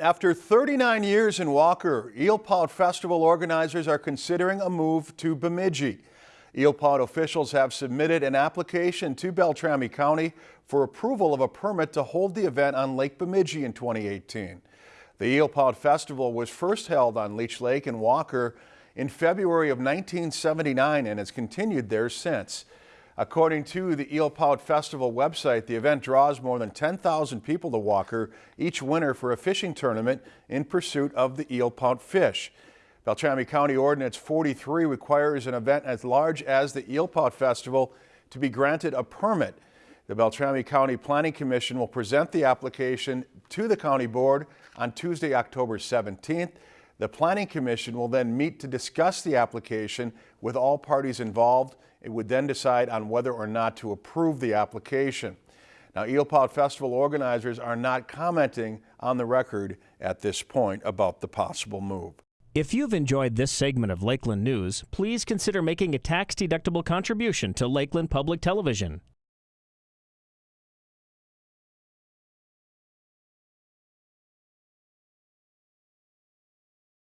After 39 years in Walker, Eel Eelpout Festival organizers are considering a move to Bemidji. Eel Eelpout officials have submitted an application to Beltrami County for approval of a permit to hold the event on Lake Bemidji in 2018. The Eel Eelpout Festival was first held on Leech Lake in Walker in February of 1979 and has continued there since. According to the Eelpout Festival website, the event draws more than 10,000 people to Walker each winter for a fishing tournament in pursuit of the eelpout fish. Beltrami County Ordinance 43 requires an event as large as the Eelpout Festival to be granted a permit. The Beltrami County Planning Commission will present the application to the County Board on Tuesday, October 17th. The Planning Commission will then meet to discuss the application with all parties involved. It would then decide on whether or not to approve the application. Now, Eelpout Festival organizers are not commenting on the record at this point about the possible move. If you've enjoyed this segment of Lakeland News, please consider making a tax-deductible contribution to Lakeland Public Television.